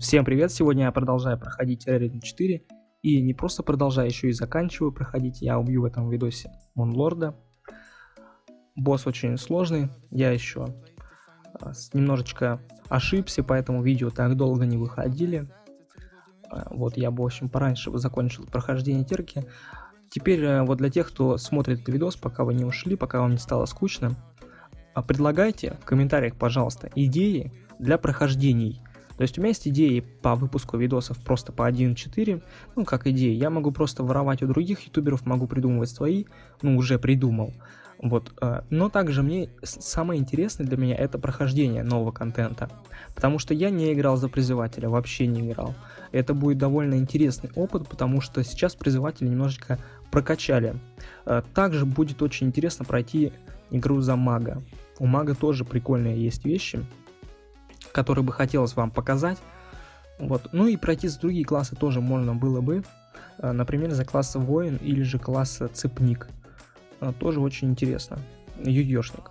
Всем привет! Сегодня я продолжаю проходить Terraria 4 и не просто продолжаю, еще и заканчиваю проходить. Я убью в этом видосе Монлорда. Босс очень сложный, я еще а, немножечко ошибся, поэтому видео так долго не выходили. А, вот я бы, в общем, пораньше закончил прохождение терки. Теперь э, вот для тех, кто смотрит этот видос, пока вы не ушли, пока вам не стало скучно, а, предлагайте в комментариях, пожалуйста, идеи для прохождений. То есть у меня есть идеи по выпуску видосов просто по 1.4, ну как идеи, я могу просто воровать у других ютуберов, могу придумывать свои, ну уже придумал. Вот, э, но также мне самое интересное для меня это прохождение нового контента, потому что я не играл за призывателя, вообще не играл. Это будет довольно интересный опыт, потому что сейчас призыватели немножечко прокачали. Э, также будет очень интересно пройти игру за мага. У мага тоже прикольные есть вещи, которые бы хотелось вам показать. Вот. Ну и пройти за другие классы тоже можно было бы. Э, например, за класс воин или же класс цепник. Э, тоже очень интересно. Юёшник.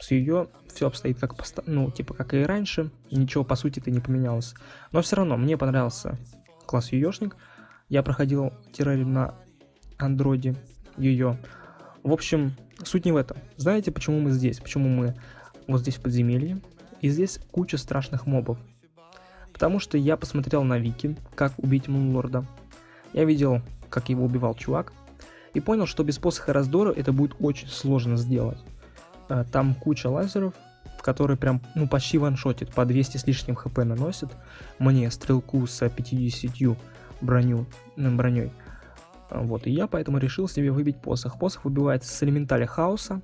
С ее все обстоит как поста ну, типа как и раньше, ничего по сути-то не поменялось. Но все равно мне понравился класс Юёшник. Я проходил террари на андроиде ее. В общем, суть не в этом. Знаете, почему мы здесь? Почему мы вот здесь в подземелье? И здесь куча страшных мобов. Потому что я посмотрел на Вики, как убить Мунлорда. Я видел, как его убивал чувак. И понял, что без посоха раздора это будет очень сложно сделать. Э, там куча лазеров, которые прям, ну, почти ваншотит, по 200 с лишним хп наносит. Мне стрелку с 50 броню, броней. Вот, и я поэтому решил себе выбить посох. Посох выбивается с элементаля хаоса,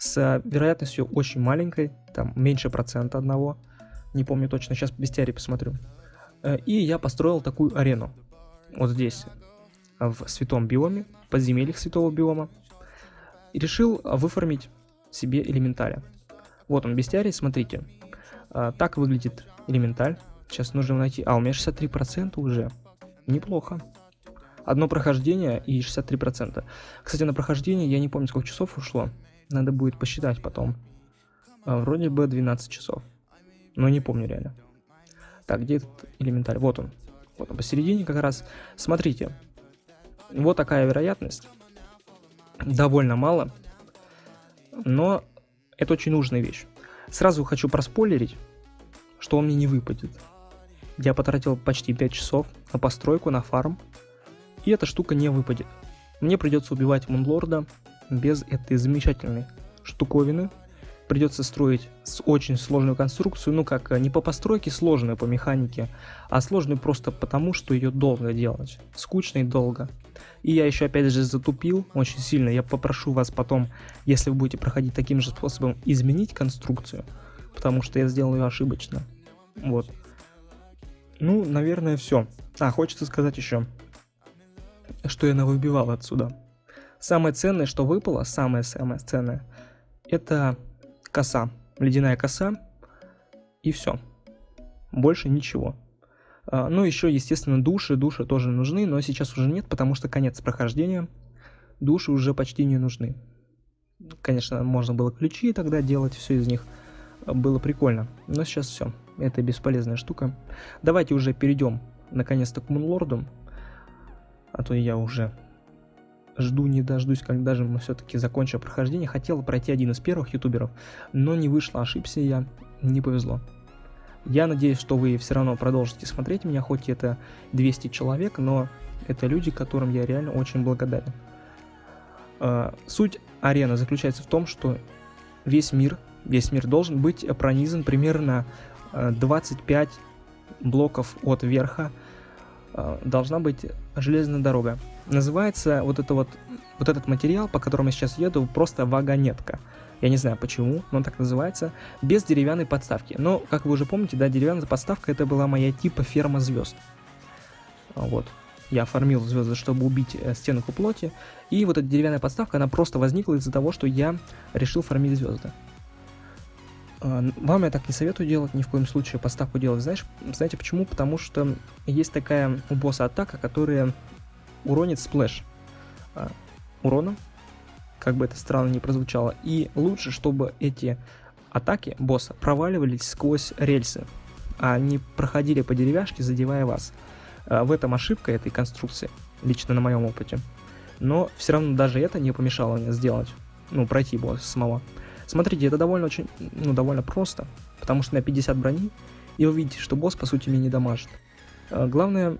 с вероятностью очень маленькой, там меньше процента одного, не помню точно, сейчас бестиарий посмотрю. Э, и я построил такую арену, вот здесь, в святом биоме, подземельях святого биома, и решил выформить себе элементаля. Вот он, бестиарий, смотрите, э, так выглядит элементаль, сейчас нужно найти, а у меня 63% уже, неплохо. Одно прохождение и 63%. Кстати, на прохождение я не помню, сколько часов ушло. Надо будет посчитать потом. А, вроде бы 12 часов. Но не помню реально. Так, где этот элементарь? Вот он. Вот он посередине как раз. Смотрите. Вот такая вероятность. Довольно мало. Но это очень нужная вещь. Сразу хочу проспойлерить, что он мне не выпадет. Я потратил почти 5 часов на постройку, на фарм. И эта штука не выпадет. Мне придется убивать Мунлорда без этой замечательной штуковины. Придется строить с очень сложную конструкцию, ну как, не по постройке сложную по механике, а сложную просто потому, что ее долго делать. Скучно и долго. И я еще опять же затупил очень сильно. Я попрошу вас потом, если вы будете проходить таким же способом, изменить конструкцию, потому что я сделал ее ошибочно. Вот. Ну, наверное, все. А, хочется сказать еще, что я навыбивал отсюда. Самое ценное, что выпало, самое-самое ценное, это коса, ледяная коса, и все. Больше ничего. А, ну, еще, естественно, души, души тоже нужны, но сейчас уже нет, потому что конец прохождения. Души уже почти не нужны. Конечно, можно было ключи тогда делать, все из них было прикольно. Но сейчас все, это бесполезная штука. Давайте уже перейдем наконец-то к Мунлорду. А то я уже жду не дождусь, когда же мы все-таки закончим прохождение. Хотел пройти один из первых ютуберов, но не вышло, ошибся я, не повезло. Я надеюсь, что вы все равно продолжите смотреть меня, хоть это 200 человек, но это люди, которым я реально очень благодарен. А, суть арены заключается в том, что весь мир, весь мир должен быть пронизан примерно 25 а, блоков от верха Э, должна быть железная дорога. Называется вот, это вот, вот этот материал, по которому я сейчас еду, просто вагонетка. Я не знаю почему, но он так называется, без деревянной подставки. Но, как вы уже помните, да, деревянная подставка это была моя типа ферма звезд. Вот. Я фармил звезды, чтобы убить э, стенку плоти. И вот эта деревянная подставка, она просто возникла из-за того, что я решил фармить звезды. А, вам я так не советую делать, ни в коем случае поставку делать. Знаешь, знаете почему? Потому что есть такая у босса атака, которая уронит splash а, уроном, как бы это странно не прозвучало. И лучше, чтобы эти атаки босса проваливались сквозь рельсы. а они проходили по деревяшке, задевая вас. А, в этом ошибка этой конструкции, лично на моем опыте. Но все равно даже это не помешало мне сделать, ну, пройти босса самого. Смотрите, это довольно очень, ну, довольно просто, потому что на 50 брони, и вы видите, что босс, по сути, меня не дамажит. А, главное,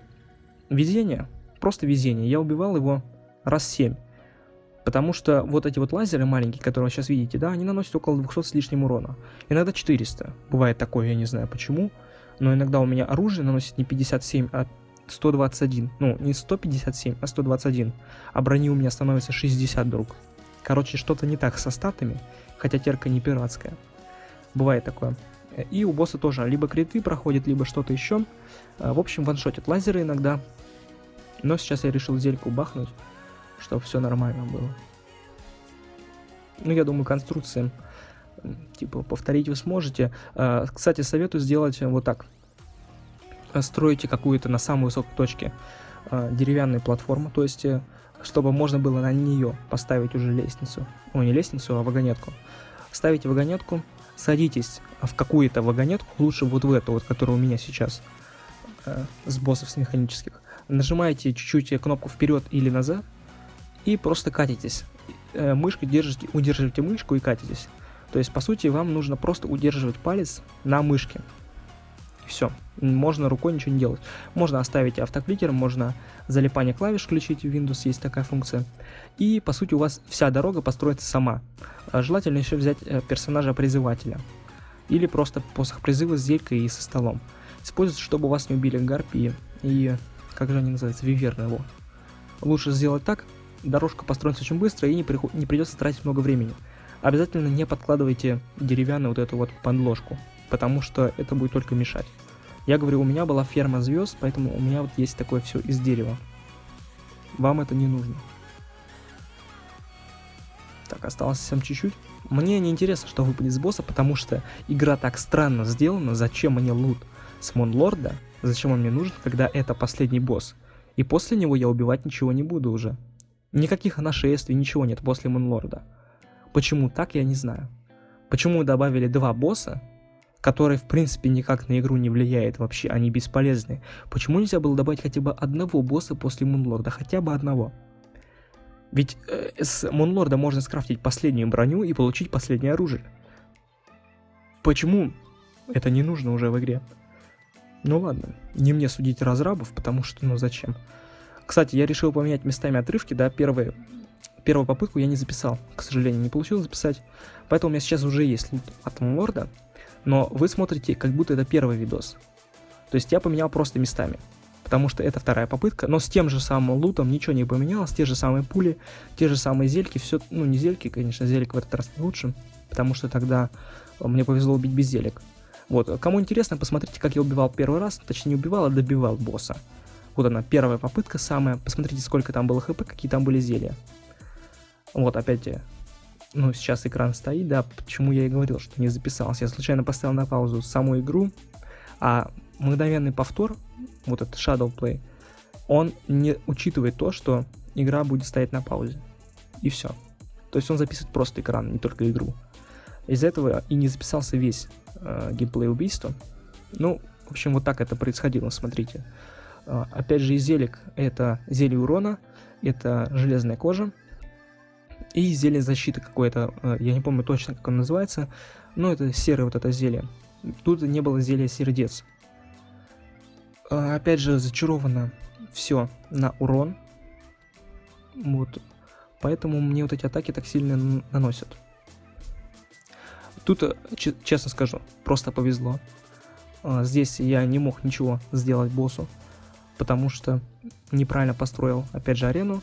везение, просто везение. Я убивал его раз 7. Потому что вот эти вот лазеры маленькие, которые вы сейчас видите, да, они наносят около 200 с лишним урона. Иногда 400. Бывает такое, я не знаю почему. Но иногда у меня оружие наносит не 57, а 121. Ну, не 157, а 121. А брони у меня становится 60 друг. Короче, что-то не так со статами, хотя терка не пиратская. Бывает такое. И у босса тоже либо криты проходит, либо что-то еще. В общем, ваншотят лазеры иногда. Но сейчас я решил зельку бахнуть чтобы все нормально было. Ну, я думаю, конструкции, типа, повторить вы сможете. А, кстати, советую сделать вот так. Строите какую-то на самой высокой точке а, деревянную платформу, то есть, э, чтобы можно было на нее поставить уже лестницу. Ну, не лестницу, а вагонетку. Ставите вагонетку, садитесь в какую-то вагонетку, лучше вот в эту, вот, которая у меня сейчас, э, с боссов с механических. Нажимаете чуть-чуть кнопку вперед или назад, и просто катитесь. Э, мышкой держите, удерживаете мышку и катитесь. То есть, по сути, вам нужно просто удерживать палец на мышке. Все. Можно рукой ничего не делать. Можно оставить автокликер, можно залипание клавиш включить в Windows, есть такая функция. И, по сути, у вас вся дорога построится сама. А желательно еще взять э, персонажа-призывателя. Или просто посох призыва с зелькой и со столом. Используйте, чтобы вас не убили гарпии и... Как же они называются? Виверны его. Лучше сделать так, дорожка построится очень быстро и не, при... не придется тратить много времени. Обязательно не подкладывайте деревянную вот эту вот подложку, потому что это будет только мешать. Я говорю, у меня была ферма звезд, поэтому у меня вот есть такое все из дерева. Вам это не нужно. Так, осталось совсем чуть-чуть. Мне не интересно, что выпадет с босса, потому что игра так странно сделана. Зачем мне лут с Монлорда? Зачем он мне нужен, когда это последний босс? И после него я убивать ничего не буду уже. Никаких нашествий, ничего нет после Мунлорда. Почему так, я не знаю. Почему добавили два босса, которые в принципе никак на игру не влияют вообще, они бесполезны. Почему нельзя было добавить хотя бы одного босса после Мунлорда, хотя бы одного? Ведь э, с Мунлорда можно скрафтить последнюю броню и получить последнее оружие. Почему это не нужно уже в игре? Ну ладно, не мне судить разрабов, потому что ну зачем? Кстати, я решил поменять местами отрывки, да, первые, первую попытку я не записал, к сожалению, не получилось записать, поэтому у меня сейчас уже есть лут от Лорда, но вы смотрите, как будто это первый видос. То есть я поменял просто местами, потому что это вторая попытка, но с тем же самым лутом ничего не поменялось, те же самые пули, те же самые зельки, все, ну не зельки, конечно, зелик в этот раз лучше, потому что тогда мне повезло убить без зелек. Вот, кому интересно, посмотрите, как я убивал первый раз, точнее не убивал, а добивал босса. Вот она, первая попытка самая. Посмотрите, сколько там было хп, какие там были зелья. Вот, опять, ну, сейчас экран стоит, да, почему я и говорил, что не записался. Я случайно поставил на паузу саму игру, а мгновенный повтор, вот этот Shadow Play, он не учитывает то, что игра будет стоять на паузе. И все. То есть он записывает просто экран, не только игру. Из-за этого и не записался весь э, геймплей убийства. Ну, в общем, вот так это происходило, смотрите. А, опять же, из зелек это зелье урона, это железная кожа и зелье защиты какое-то, а, я не помню точно, как оно называется, но это серое вот это зелье. Тут не было зелья сердец. А, опять же, зачаровано все на урон. Вот. Поэтому мне вот эти атаки так сильно наносят. Тут, честно скажу, просто повезло. Здесь я не мог ничего сделать боссу потому что неправильно построил, опять же, арену.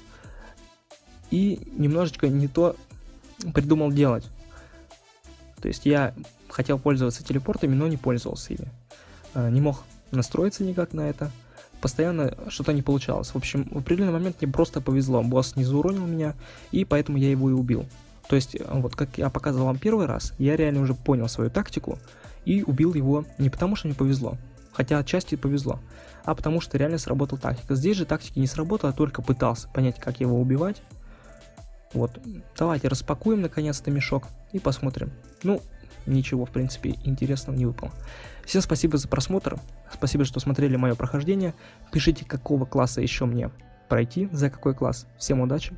И немножечко не то придумал делать. То есть я хотел пользоваться телепортами, но не пользовался ими. А, не мог настроиться никак на это. Постоянно что-то не получалось. В общем, в определенный момент мне просто повезло. Босс не зауронил меня, и поэтому я его и убил. То есть, вот как я показывал вам первый раз, я реально уже понял свою тактику и убил его не потому, что мне повезло, хотя отчасти повезло, а потому что реально сработала тактика. Здесь же тактики не сработала, только пытался понять, как его убивать. Вот, давайте распакуем наконец-то мешок и посмотрим. Ну, ничего, в принципе, интересного не выпало. Всем спасибо за просмотр, спасибо, что смотрели мое прохождение. Пишите, какого класса еще мне пройти, за какой класс. Всем удачи!